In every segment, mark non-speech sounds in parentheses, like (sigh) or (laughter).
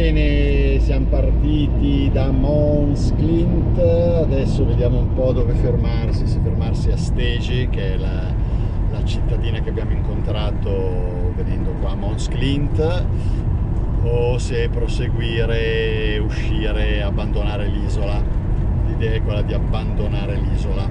Bene, siamo partiti da Mons Clint, adesso vediamo un po' dove fermarsi, se fermarsi a Stegi, che è la, la cittadina che abbiamo incontrato venendo qua a Mons Clint, o se proseguire, uscire, abbandonare l'isola. L'idea è quella di abbandonare l'isola.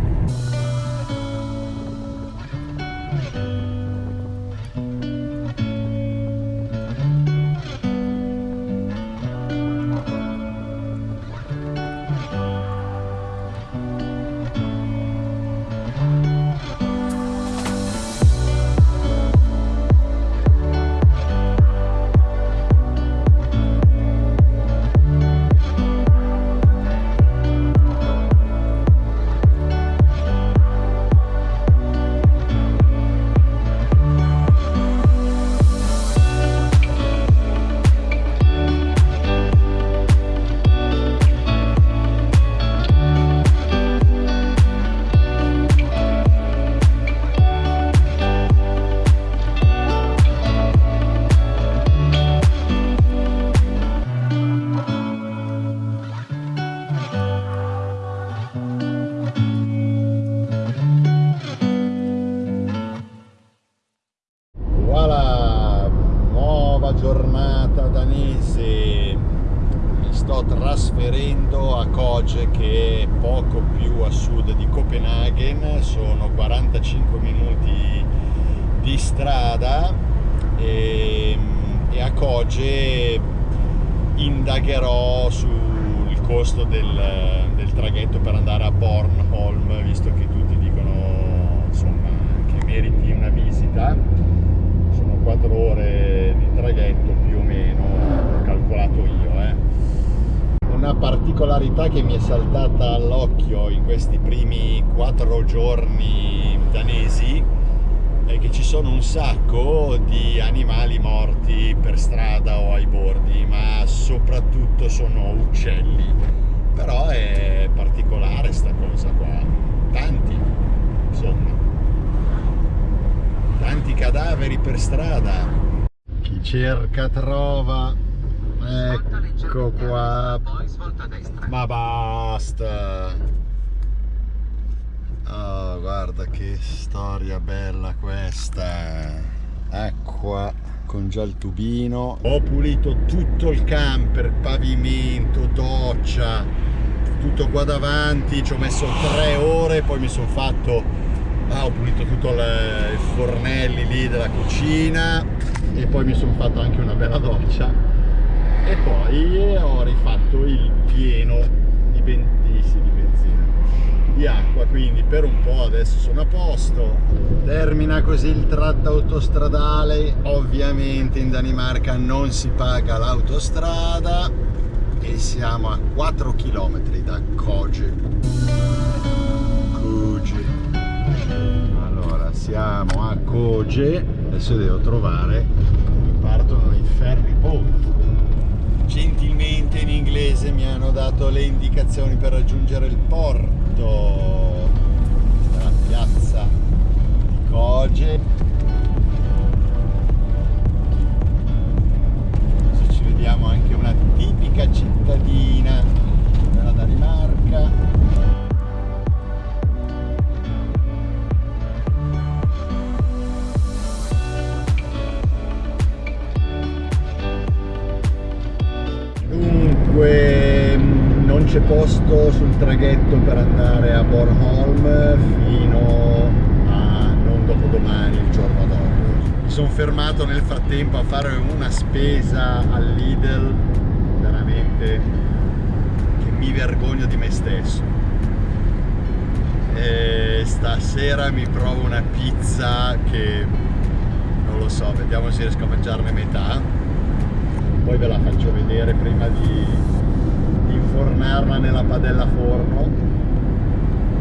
Indagherò sul costo del, del, traghetto per andare a Bornholm, visto che tutti dicono insomma, che meriti una visita. Sono 4 ore di traghetto più o meno, ho calcolato io. Eh una particolarità che mi è saltata all'occhio in questi primi quattro giorni danesi che ci sono un sacco di animali morti per strada o ai bordi, ma soprattutto sono uccelli. Però è particolare sta cosa qua. Tanti, insomma. Tanti cadaveri per strada. Chi cerca trova. Ecco qua. Ma basta. Oh, guarda che storia bella questa. Acqua con già il tubino. Ho pulito tutto il camper, pavimento, doccia, tutto qua davanti. Ci ho messo tre ore, poi mi sono fatto... Ah, ho pulito tutto i fornelli lì della cucina e poi mi sono fatto anche una bella doccia e poi ho rifatto il pieno di, ben, di, sì, di acqua quindi per un po' adesso sono a posto. Termina così il tratto autostradale ovviamente in Danimarca non si paga l'autostrada e siamo a 4 km da Koge Koge allora siamo a Koge adesso devo trovare partono i ferry boat gentilmente in inglese mi hanno dato le indicazioni per raggiungere il porto la spesa al Lidl veramente che mi vergogno di me stesso. E stasera mi provo una pizza che non lo so, vediamo se riesco a mangiarne metà. Poi ve la faccio vedere prima di, di infornarla nella padella forno.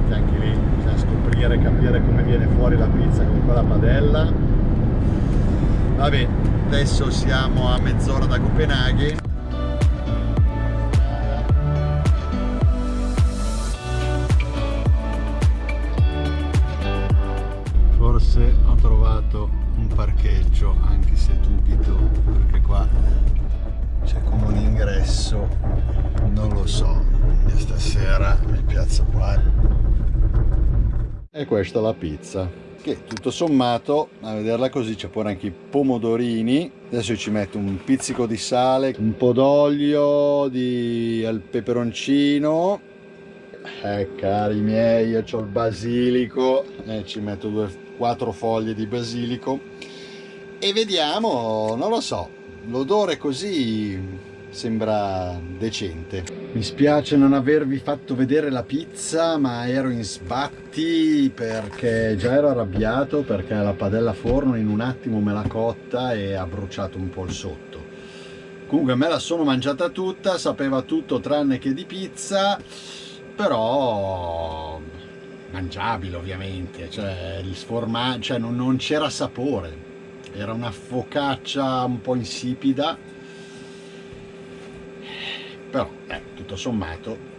Che anche lì bisogna scoprire capire come viene fuori la pizza con quella padella vabbè adesso siamo a mezz'ora da Copenaghen. Forse ho trovato un parcheggio anche se dubito perché qua c'è come un adesso non lo so. Stasera mi piazzo qua e questa è la pizza che tutto sommato a vederla così c'è pure anche i pomodorini. Adesso ci metto un pizzico di sale un po' d'olio di al peperoncino. Eh cari miei io ho il basilico. Eh, ci metto due quattro foglie di basilico. E vediamo non lo so l'odore così sembra decente. Mi spiace non avervi fatto vedere la pizza ma ero in sbatti perché già ero arrabbiato perché la padella forno in un attimo me l'ha cotta e ha bruciato un po' il sotto. Comunque me la sono mangiata tutta sapeva tutto tranne che di pizza però mangiabile ovviamente. Cioè il sformaggio cioè non, non c'era sapore. Era una focaccia un po' insipida però eh, tutto sommato.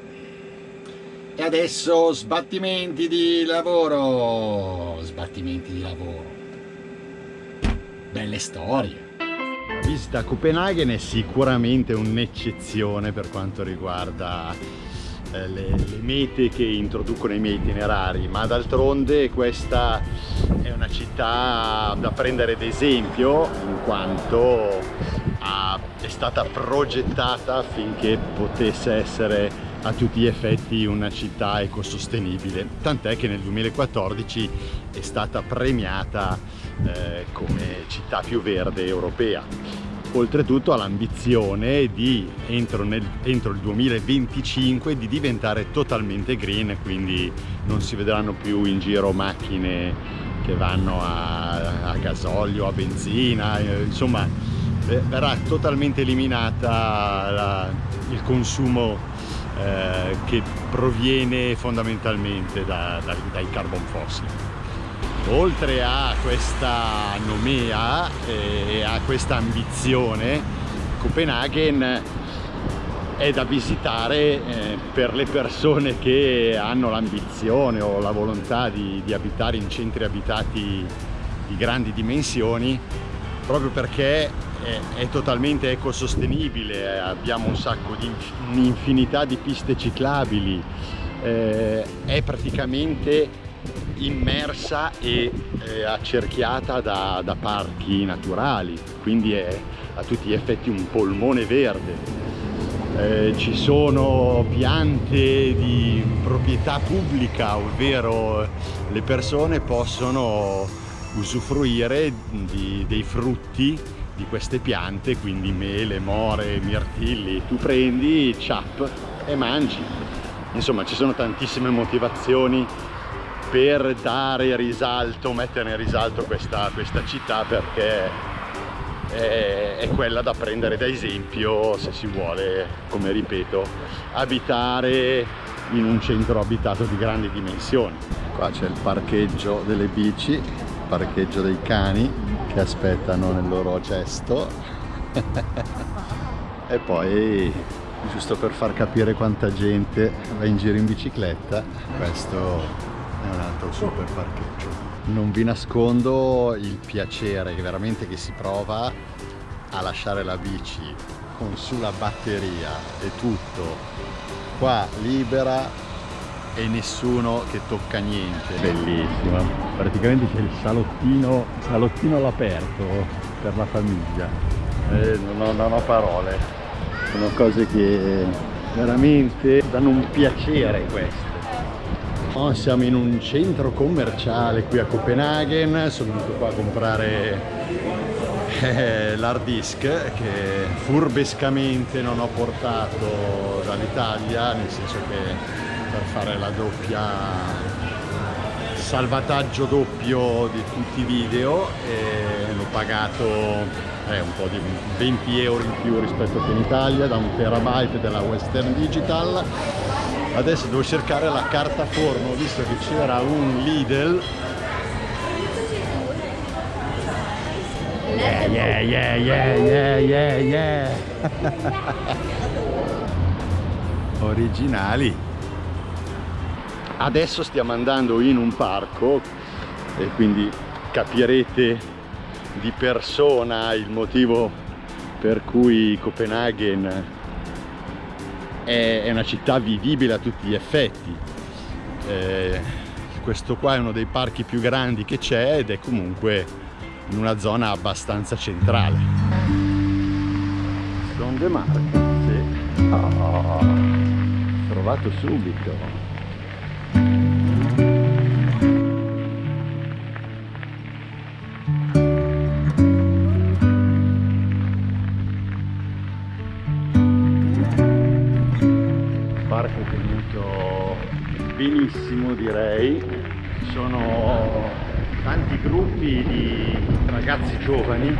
E adesso sbattimenti di lavoro sbattimenti di lavoro. Belle storie. La visita a Copenaghen è sicuramente un'eccezione per quanto riguarda eh, le, le, mete che introducono i miei itinerari ma d'altronde questa è una città da prendere d'esempio in quanto è stata progettata affinché potesse essere a tutti gli effetti una città ecosostenibile. Tant'è che nel 2014 è stata premiata eh, come città più verde europea. Oltretutto ha l'ambizione di entro, nel, entro, il 2025 di diventare totalmente green quindi non si vedranno più in giro macchine che vanno a, a gasolio, a benzina eh, insomma verrà totalmente eliminata la, il consumo eh, che proviene fondamentalmente da, da, dai carbon fossili. Oltre a questa nomea e a questa ambizione Copenaghen è da visitare eh, per le persone che hanno l'ambizione o la volontà di, di, abitare in centri abitati di grandi dimensioni proprio perché è, è totalmente ecosostenibile abbiamo un sacco di un'infinità di piste ciclabili eh, è praticamente immersa e eh, accerchiata da, da, parchi naturali, quindi è a tutti gli effetti un polmone verde. Eh, ci sono piante di proprietà pubblica, ovvero le persone possono usufruire di, dei frutti di queste piante, quindi mele, more, mirtilli, tu prendi, ciap e mangi. Insomma ci sono tantissime motivazioni per dare risalto, mettere in risalto questa, questa città perché è, è, quella da prendere da esempio se si vuole, come ripeto, abitare in un centro abitato di grandi dimensioni. Qua c'è il parcheggio delle bici, parcheggio dei cani che aspettano nel loro cesto. (laughs) E poi giusto per far capire quanta gente va in giro in bicicletta questo è un altro super parcheggio. Non vi nascondo il piacere che veramente che si prova a lasciare la bici con sulla batteria e tutto qua libera e nessuno che tocca niente. Bellissima. Praticamente c'è il salottino salottino all'aperto per la famiglia. Eh, non, ho, non ho parole. Sono cose che veramente danno un piacere queste. Oh, siamo in un centro commerciale qui a Copenaghen, sono venuto qua a comprare eh, l'hard disk che furbescamente non ho portato dall'Italia, nel senso che per fare la doppia salvataggio doppio di tutti i video e l'ho pagato eh, un po' di 20 euro in più rispetto che in Italia da un terabyte della Western Digital. Adesso devo cercare la carta forno visto che c'era un Lidl. Yeah yeah yeah yeah yeah yeah yeah. (laughs) Originali adesso stiamo andando in un parco e quindi capirete di persona il motivo per cui Copenaghen è, una città vivibile a tutti gli effetti. Eh, questo qua è uno dei parchi più grandi che c'è ed è comunque in una zona abbastanza centrale. Son de Marche, sì. Oh, trovato subito. Benissimo direi. Sono tanti gruppi di ragazzi giovani.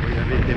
Voi avete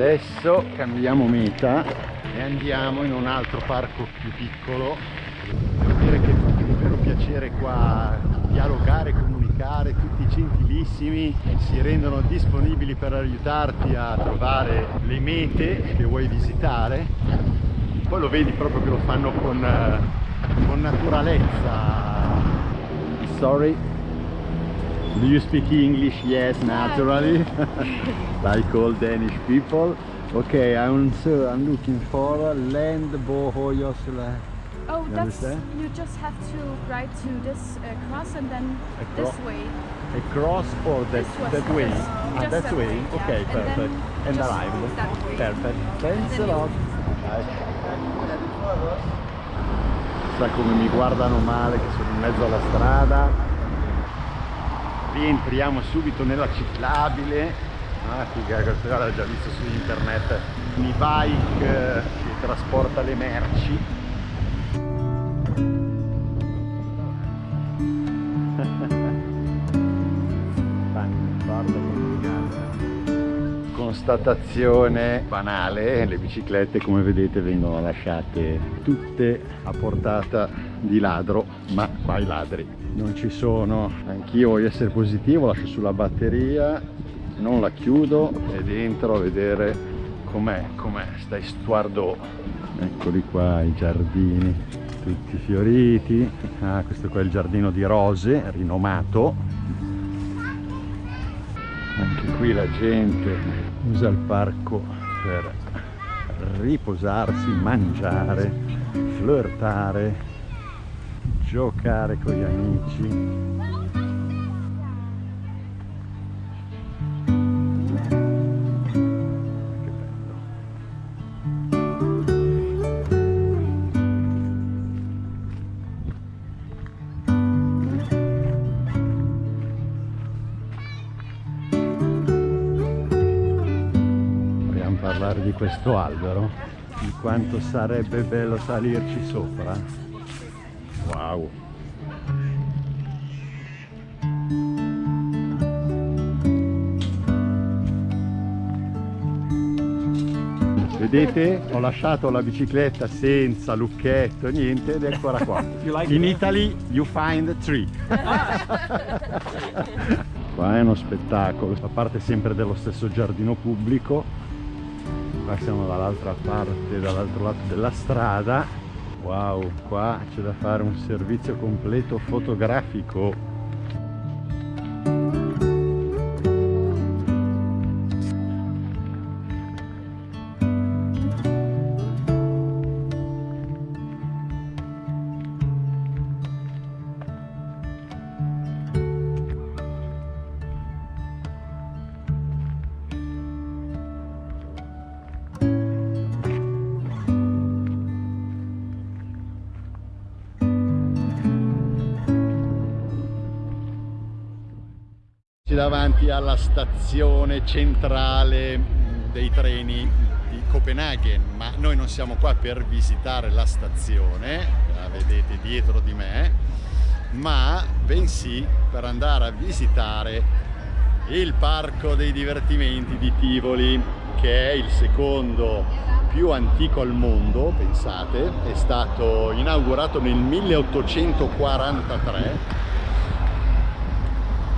adesso cambiamo meta e andiamo in un altro parco più piccolo. Devo dire che fa un vero piacere qua dialogare, comunicare tutti gentilissimi. Si rendono disponibili per aiutarti a trovare le mete che vuoi visitare. Poi lo vedi proprio che lo fanno con, eh, con naturalezza. Sorry Do you speak English? Yes, naturally. (laughs) like all Danish people. Okay, I'm so I'm looking for land Bohojosla. Oh, You that's understand? you just have to ride to this uh, cross and then Across- this way. Across or that that way? Ah, that that way. way, yeah. Okay, And perfect. And way. Perfect. Thanks a lot. Sa come mi guardano male che sono in mezzo alla strada. Rientriamo subito nella ciclabile. Ah, figa, questo l'ho già visto su internet. Un e-bike eh, che trasporta le merci. (laughs) Constatazione banale, le biciclette come vedete vengono lasciate tutte a portata di ladro, ma qua i ladri non ci sono. Anch'io voglio essere positivo, lascio sulla batteria, non la chiudo e dentro a vedere com'è, com'è, sta Estuardo. Eccoli qua i giardini, tutti fioriti. Ah, questo qua è il giardino di rose, rinomato, anche qui la gente usa il parco per riposarsi, mangiare, flirtare, giocare con gli amici. Parlare di questo albero? Di quanto sarebbe bello salirci sopra? Wow! Vedete? Ho lasciato la bicicletta senza lucchetto, niente, ed è ancora qua. (laughs) In Italy you find three. (laughs) Qua è uno spettacolo, fa parte sempre dello stesso giardino pubblico. Qua siamo dall'altra parte, dall'altro lato della strada. Wow, qua c'è da fare un servizio completo fotografico. Davanti alla stazione centrale dei treni di Copenaghen ma noi non siamo qua per visitare la stazione la vedete dietro di me ma bensì per andare a visitare il parco dei divertimenti di Tivoli che è il secondo più antico al mondo pensate è stato inaugurato nel 1843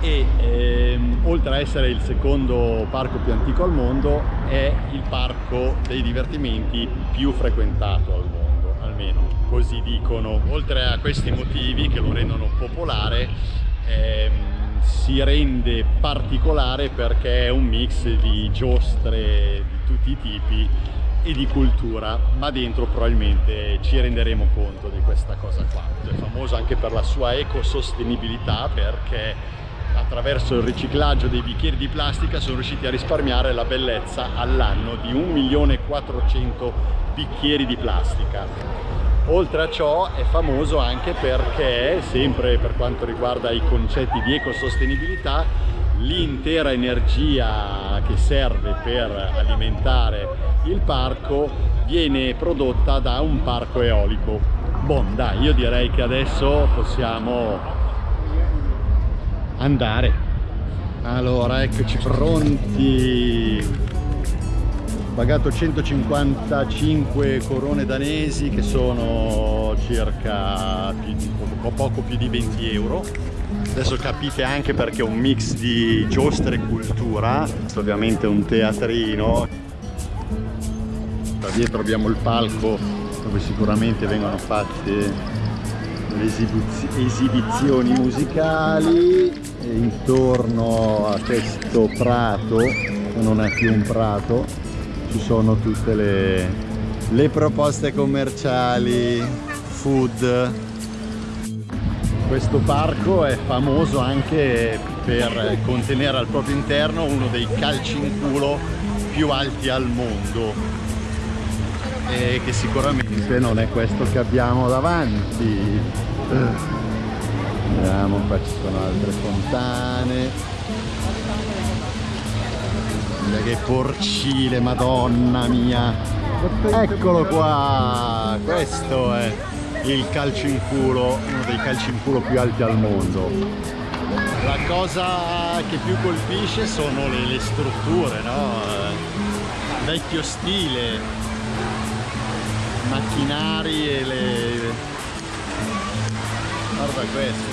e ehm, oltre a essere il secondo parco più antico al mondo è il parco dei divertimenti più frequentato al mondo almeno così dicono. Oltre a questi motivi che lo rendono popolare ehm, si rende particolare perché è un mix di giostre di tutti i tipi e di cultura ma dentro probabilmente ci renderemo conto di questa cosa qua. È famoso anche per la sua ecosostenibilità perché attraverso il riciclaggio dei bicchieri di plastica sono riusciti a risparmiare la bellezza all'anno di 1.400.000 bicchieri di plastica. Oltre a ciò è famoso anche perché, sempre per quanto riguarda i concetti di ecosostenibilità, l'intera energia che serve per alimentare il parco viene prodotta da un parco eolico. Bon, dai, io direi che adesso possiamo andare. Allora eccoci pronti. Pagato 155 corone danesi che sono circa poco, poco più di 20 euro. Adesso capite anche perché è un mix di giostre e cultura. Questo ovviamente è un teatrino. Da dietro abbiamo il palco dove sicuramente vengono fatte esibizioni musicali e intorno a questo prato non è più un prato ci sono tutte le, le proposte commerciali food. Questo parco è famoso anche per contenere al proprio interno uno dei calci in culo più alti al mondo. E che sicuramente non è questo che abbiamo davanti vediamo qua ci sono altre fontane. Guarda che porcile madonna mia. Eccolo qua. Questo è il calcio in culo uno dei calci in culo più alti al mondo. La cosa che più colpisce sono le, le strutture no? vecchio stile macchinari e le guarda questo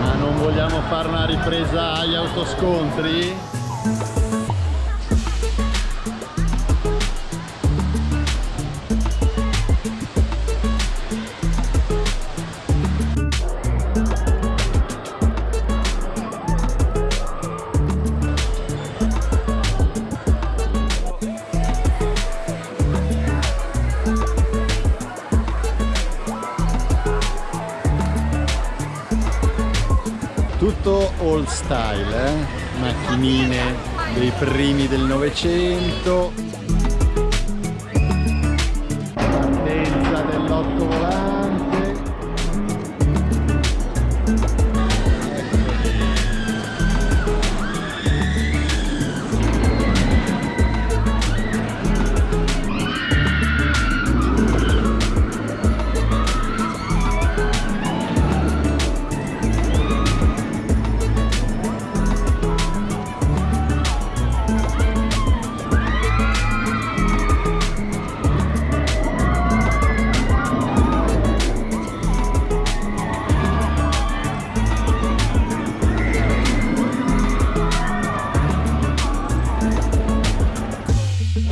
Ma non vogliamo fare una ripresa agli autoscontri? Style eh? macchinine dei primi del novecento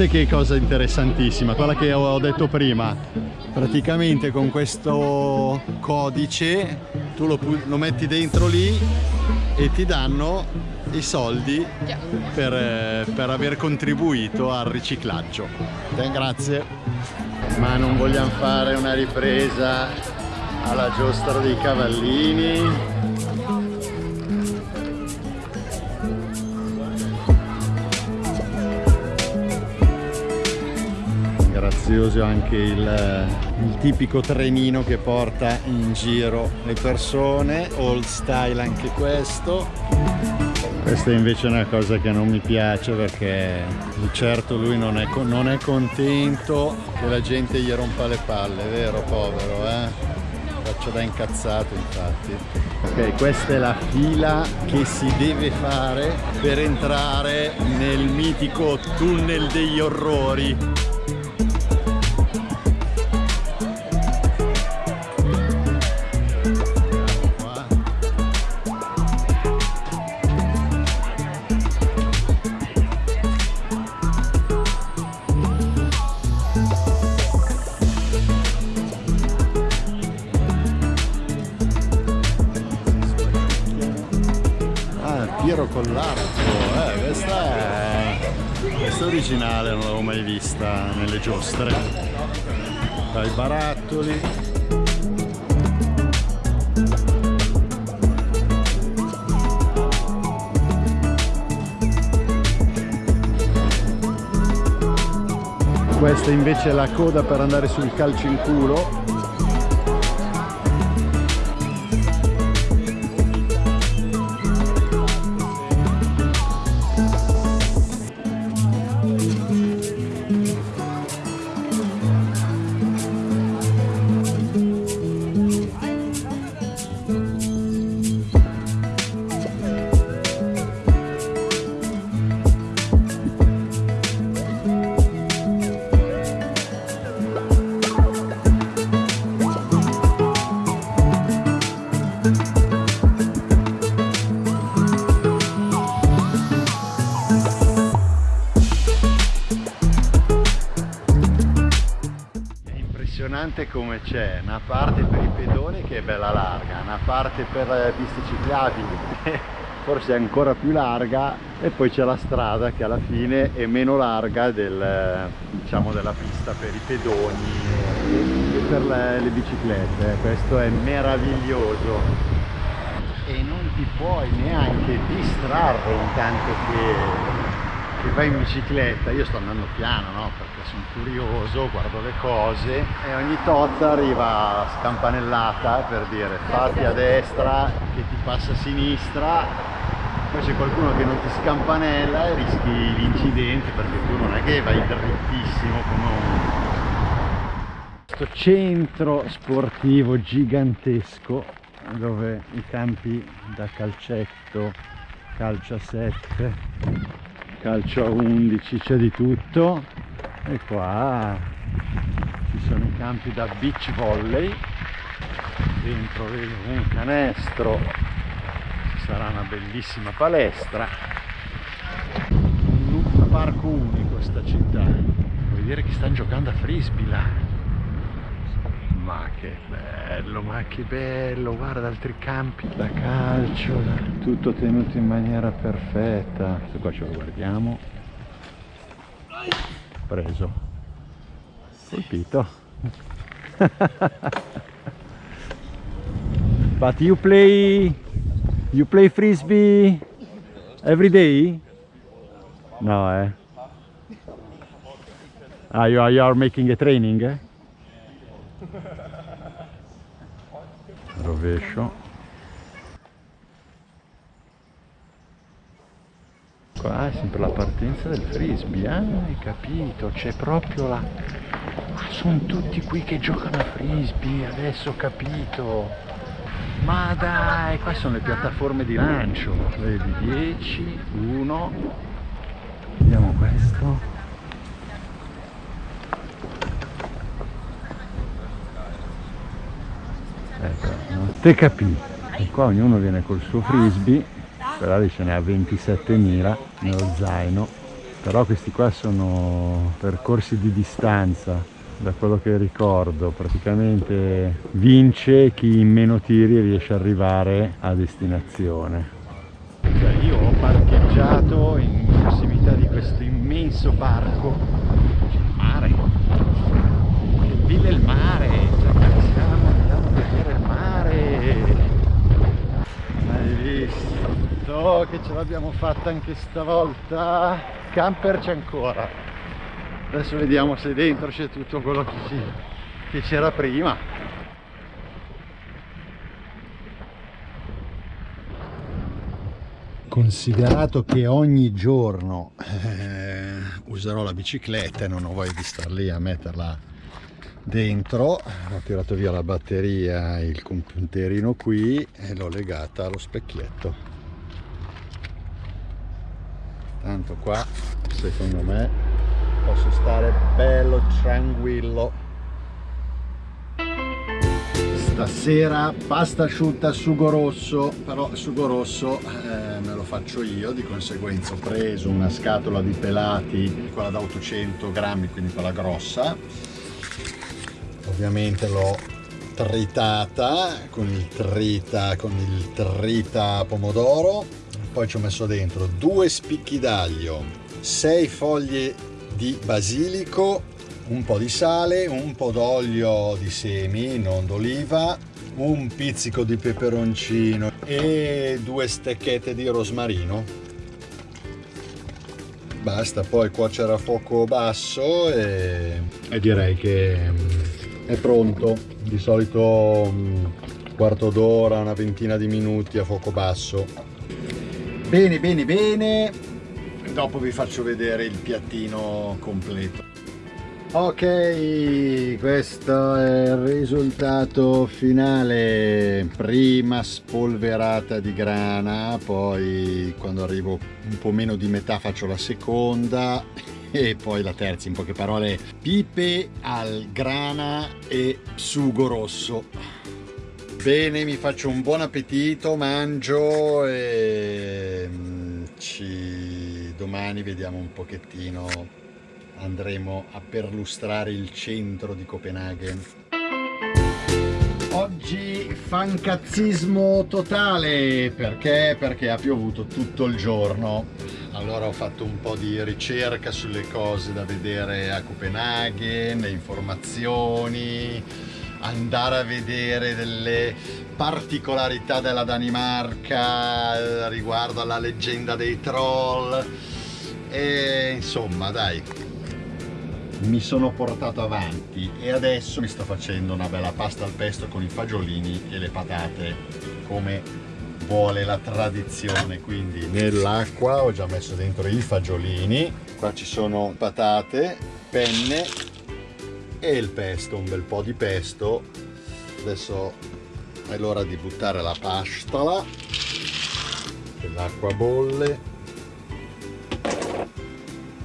Vedete che cosa interessantissima, quella che ho detto prima. Praticamente con questo codice tu lo, lo metti dentro lì e ti danno i soldi per, per aver contribuito al riciclaggio. Eh, grazie. Ma non vogliamo fare una ripresa alla giostra dei cavallini grazioso anche il, il, tipico trenino che porta in giro le persone old style anche questo. Questa invece è una cosa che non mi piace perché di certo lui non è, non è contento che la gente gli rompa le palle vero povero eh? Faccio da incazzato infatti. Ok questa è la fila che si deve fare per entrare nel mitico tunnel degli orrori questa invece è la coda per andare sul calcio in culo impressionante come c'è una parte per i pedoni che è bella larga, una parte per le piste ciclabili forse è ancora più larga e poi c'è la strada che alla fine è meno larga del, diciamo, della pista per i pedoni e per le, le biciclette. Questo è meraviglioso e non ti puoi neanche distrarre intanto che che vai in bicicletta, io sto andando piano no? perché sono curioso, guardo le cose e ogni tozza arriva scampanellata per dire fatti a destra che ti passa a sinistra poi c'è qualcuno che non ti scampanella e rischi l'incidente perché tu non è che vai drittissimo come un questo centro sportivo gigantesco dove i campi da calcetto calcio a 7 calcio a 11 c'è di tutto. E qua ci sono i campi da beach volley. Dentro vedo un canestro. Ci sarà una bellissima palestra. Un parco unico sta città. Vuol dire che stanno giocando a frisbee là che bello ma che bello guarda altri campi da calcio tutto tenuto in maniera perfetta. Questo qua ce lo guardiamo. Preso. Colpito. (laughs) But you play you play frisbee every day? No eh. Ah you are, you are making a training eh? Rovescio qua è sempre la partenza del frisbee ah hai capito? C'è proprio la sono tutti qui che giocano a frisbee adesso ho capito. Ma dai qua sono le piattaforme di lancio vedi 10 1 vediamo questo te capì e qua ognuno viene col suo frisbee lì ce ne ha 27.000 nello zaino. Però questi qua sono percorsi di distanza da quello che ricordo. Praticamente vince chi in meno tiri riesce ad arrivare a destinazione. Cioè io ho parcheggiato in prossimità di questo immenso parco. Il mare. Che villa il mare cioè, siamo andiamo a vedere il oh che ce l'abbiamo fatta anche stavolta. Camper c'è ancora. Adesso vediamo se dentro c'è tutto quello che c'era prima. Considerato che ogni giorno eh, userò la bicicletta e non ho voglia di star lì a metterla dentro ho tirato via la batteria il computerino qui e l'ho legata allo specchietto tanto qua secondo me posso stare bello tranquillo. Stasera pasta asciutta sugo rosso però il sugo rosso eh, me lo faccio io di conseguenza ho preso una scatola di pelati quella da 800 grammi quindi quella grossa. Ovviamente l'ho tritata con il trita con il trita pomodoro poi ci ho messo dentro due spicchi d'aglio 6 foglie di basilico un po' di sale, un po' d'olio di semi, non d'oliva, un pizzico di peperoncino e due stecchette di rosmarino. Basta poi cuocere a fuoco basso e, e direi che mm, è pronto. Di solito mm, quarto d'ora, una ventina di minuti a fuoco basso. Bene, bene, bene. Dopo vi faccio vedere il piattino completo. Ok, questo è il risultato finale, prima spolverata di grana, poi quando arrivo un po' meno di metà faccio la seconda (laughs) e poi la terza, in poche parole, pipe al grana e sugo rosso. Bene, mi faccio un buon appetito, mangio e mm, ci... domani vediamo un pochettino andremo a perlustrare il centro di Copenaghen. Oggi fancazzismo totale, perché? Perché ha piovuto tutto il giorno. Allora ho fatto un po' di ricerca sulle cose da vedere a Copenaghen, le informazioni, andare a vedere delle particolarità della Danimarca eh, riguardo alla leggenda dei troll. E insomma dai. Mi sono portato avanti e adesso mi sto facendo una bella pasta al pesto con i fagiolini e le patate come vuole la tradizione. Quindi nell'acqua ho già messo dentro i fagiolini. Qua ci sono patate penne e il pesto un bel po' di pesto. Adesso è l'ora di buttare la pasta. L'acqua bolle.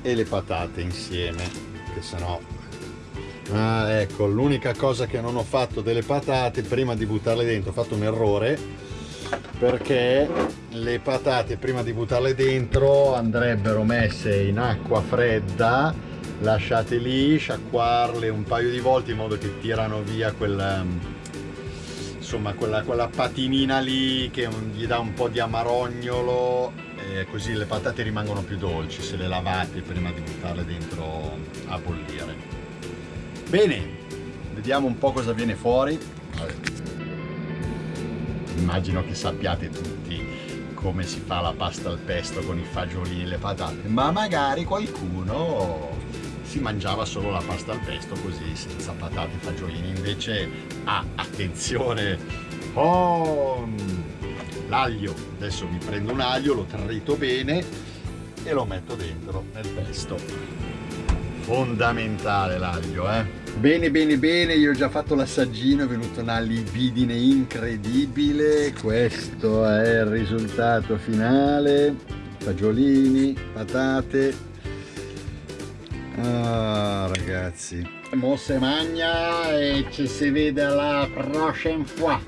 E le patate insieme perché sennò ah ecco l'unica cosa che non ho fatto delle patate prima di buttarle dentro. Ho fatto un errore perché le patate prima di buttarle dentro andrebbero messe in acqua fredda lasciate lì sciacquarle un paio di volte in modo che tirano via quel insomma quella, quella patinina lì che gli dà un po' di amarognolo. E così le patate rimangono più dolci se le lavate prima di buttarle dentro a bollire. Bene vediamo un po' cosa viene fuori. Immagino che sappiate tutti come si fa la pasta al pesto con i fagiolini e le patate ma magari qualcuno si mangiava solo la pasta al pesto così senza patate e fagiolini. Invece ah, attenzione oh, l'aglio. Adesso mi prendo un aglio lo trito bene e lo metto dentro nel pesto. Fondamentale l'aglio eh. Bene bene bene io ho già fatto l'assaggino è venuto una libidine incredibile. Questo è il risultato finale. Fagiolini patate ah ragazzi. Mosse magna e ci si vede alla prochaine fois